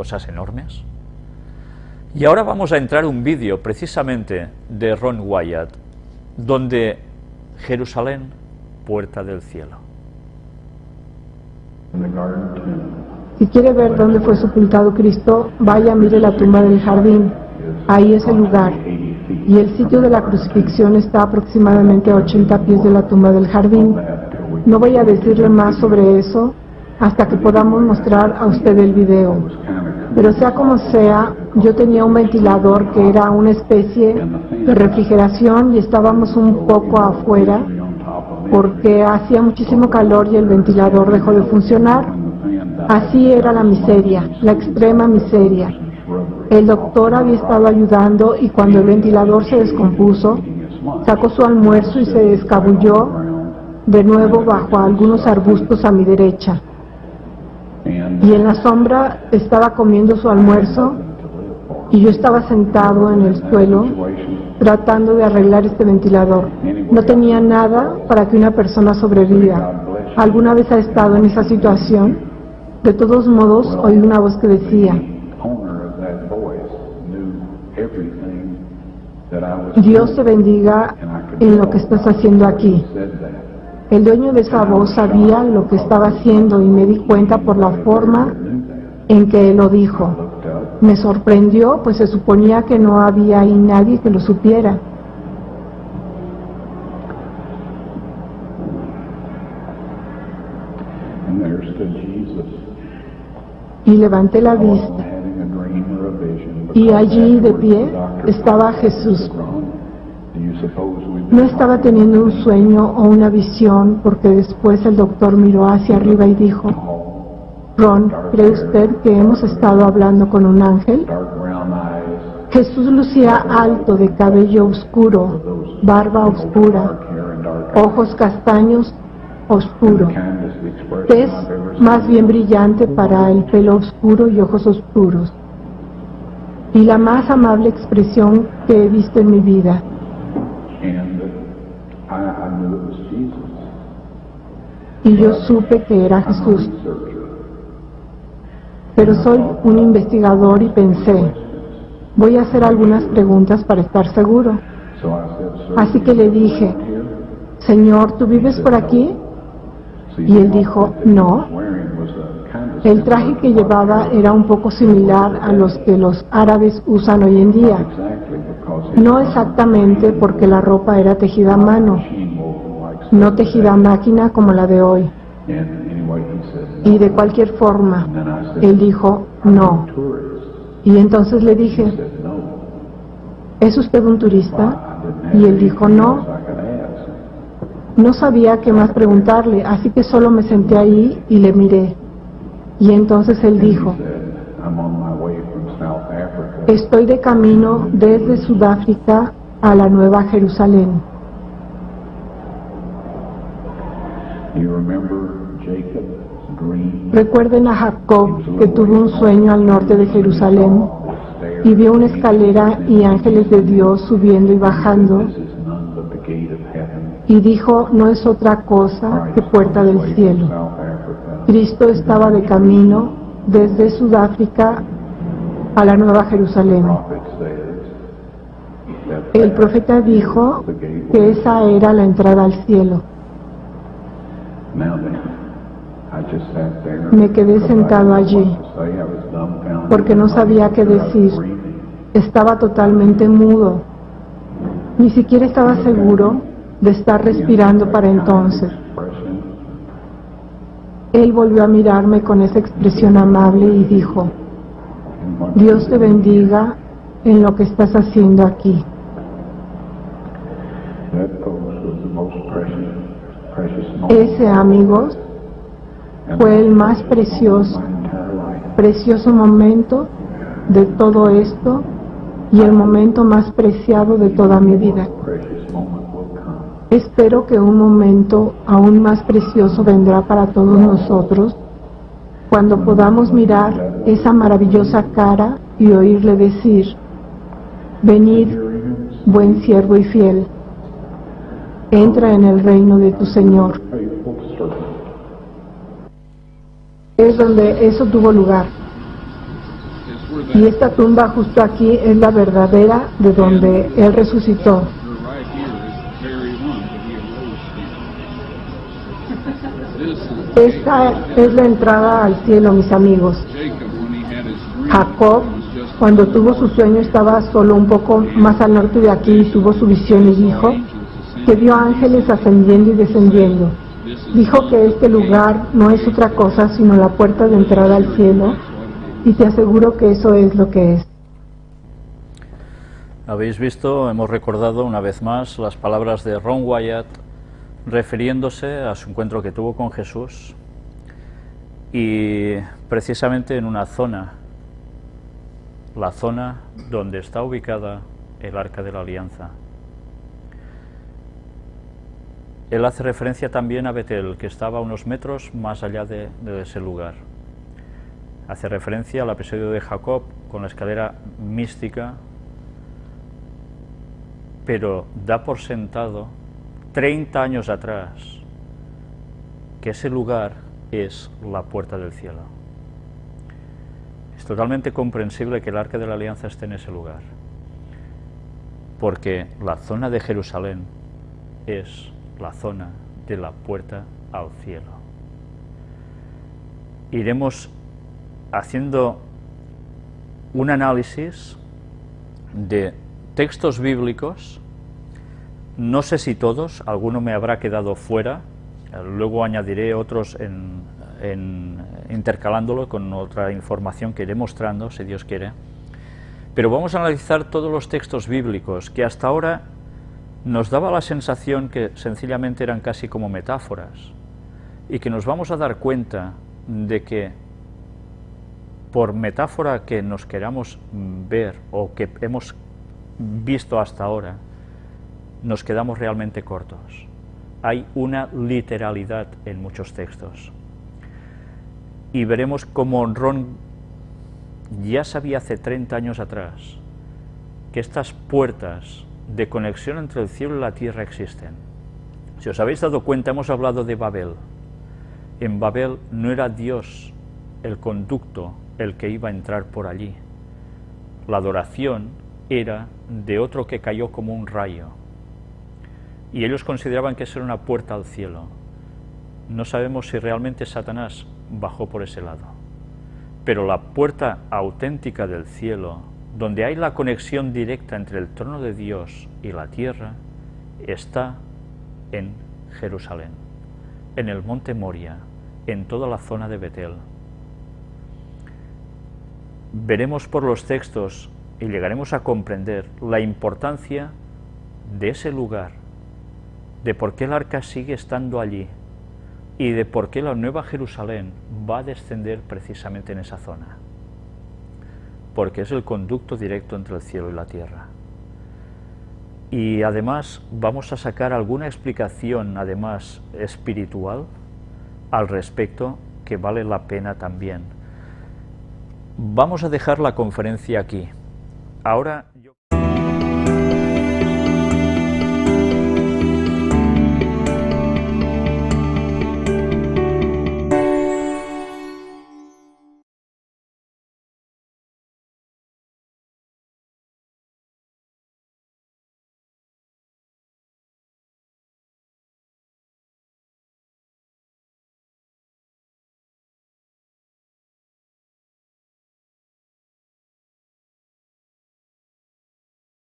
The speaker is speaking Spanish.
cosas enormes. Y ahora vamos a entrar un vídeo precisamente de Ron Wyatt, donde Jerusalén, puerta del cielo. Si quiere ver dónde fue sepultado Cristo, vaya, mire la tumba del jardín. Ahí es el lugar. Y el sitio de la crucifixión está aproximadamente a 80 pies de la tumba del jardín. No voy a decirle más sobre eso hasta que podamos mostrar a usted el video. Pero sea como sea, yo tenía un ventilador que era una especie de refrigeración y estábamos un poco afuera porque hacía muchísimo calor y el ventilador dejó de funcionar. Así era la miseria, la extrema miseria. El doctor había estado ayudando y cuando el ventilador se descompuso, sacó su almuerzo y se escabulló de nuevo bajo algunos arbustos a mi derecha. Y en la sombra estaba comiendo su almuerzo y yo estaba sentado en el suelo tratando de arreglar este ventilador. No tenía nada para que una persona sobreviva. ¿Alguna vez ha estado en esa situación? De todos modos, oí una voz que decía, Dios te bendiga en lo que estás haciendo aquí. El dueño de esa voz sabía lo que estaba haciendo y me di cuenta por la forma en que lo dijo. Me sorprendió, pues se suponía que no había ahí nadie que lo supiera. Y levanté la vista. Y allí de pie estaba Jesús. No estaba teniendo un sueño o una visión porque después el doctor miró hacia arriba y dijo, Ron, ¿cree usted que hemos estado hablando con un ángel? Jesús lucía alto de cabello oscuro, barba oscura, ojos castaños oscuro, tez más bien brillante para el pelo oscuro y ojos oscuros, y la más amable expresión que he visto en mi vida. Y yo supe que era Jesús. Pero soy un investigador y pensé, voy a hacer algunas preguntas para estar seguro. Así que le dije, Señor, ¿tú vives por aquí? Y él dijo, no. El traje que llevaba era un poco similar a los que los árabes usan hoy en día. No exactamente porque la ropa era tejida a mano, no tejida máquina como la de hoy. Y de cualquier forma, él dijo, no. Y entonces le dije, ¿es usted un turista? Y él dijo, no. No sabía qué más preguntarle, así que solo me senté ahí y le miré. Y entonces él dijo, estoy de camino desde Sudáfrica a la Nueva Jerusalén. Recuerden a Jacob que tuvo un sueño al norte de Jerusalén y vio una escalera y ángeles de Dios subiendo y bajando y dijo, no es otra cosa que puerta del cielo. Cristo estaba de camino desde Sudáfrica a la Nueva Jerusalén. El profeta dijo que esa era la entrada al cielo. Me quedé sentado allí porque no sabía qué decir. Estaba totalmente mudo. Ni siquiera estaba seguro de estar respirando para entonces. Él volvió a mirarme con esa expresión amable y dijo, Dios te bendiga en lo que estás haciendo aquí. Ese, amigos, fue el más precioso, precioso momento de todo esto y el momento más preciado de toda mi vida. Espero que un momento aún más precioso vendrá para todos nosotros cuando podamos mirar esa maravillosa cara y oírle decir, venid, buen siervo y fiel, entra en el reino de tu Señor. Es donde eso tuvo lugar. Y esta tumba justo aquí es la verdadera de donde Él resucitó. Esta es la entrada al cielo, mis amigos. Jacob, cuando tuvo su sueño, estaba solo un poco más al norte de aquí y tuvo su visión y dijo que vio ángeles ascendiendo y descendiendo. Dijo que este lugar no es otra cosa sino la puerta de entrada al cielo y te aseguro que eso es lo que es. Habéis visto, hemos recordado una vez más las palabras de Ron Wyatt refiriéndose a su encuentro que tuvo con Jesús y precisamente en una zona, la zona donde está ubicada el Arca de la Alianza. Él hace referencia también a Betel, que estaba unos metros más allá de, de ese lugar. Hace referencia al episodio de Jacob con la escalera mística, pero da por sentado 30 años atrás, que ese lugar es la puerta del cielo. Es totalmente comprensible que el Arca de la Alianza esté en ese lugar, porque la zona de Jerusalén es la zona de la puerta al cielo. Iremos haciendo un análisis de textos bíblicos no sé si todos, alguno me habrá quedado fuera, luego añadiré otros en, intercalándolo con otra información que iré mostrando, si Dios quiere. Pero vamos a analizar todos los textos bíblicos que hasta ahora nos daba la sensación que sencillamente eran casi como metáforas y que nos vamos a dar cuenta de que por metáfora que nos queramos ver o que hemos visto hasta ahora, nos quedamos realmente cortos. Hay una literalidad en muchos textos. Y veremos cómo Ron ya sabía hace 30 años atrás que estas puertas de conexión entre el cielo y la tierra existen. Si os habéis dado cuenta, hemos hablado de Babel. En Babel no era Dios el conducto el que iba a entrar por allí. La adoración era de otro que cayó como un rayo y ellos consideraban que eso era una puerta al cielo. No sabemos si realmente Satanás bajó por ese lado. Pero la puerta auténtica del cielo, donde hay la conexión directa entre el trono de Dios y la tierra, está en Jerusalén, en el monte Moria, en toda la zona de Betel. Veremos por los textos y llegaremos a comprender la importancia de ese lugar de por qué el arca sigue estando allí y de por qué la Nueva Jerusalén va a descender precisamente en esa zona. Porque es el conducto directo entre el cielo y la tierra. Y además vamos a sacar alguna explicación, además espiritual, al respecto que vale la pena también. Vamos a dejar la conferencia aquí. Ahora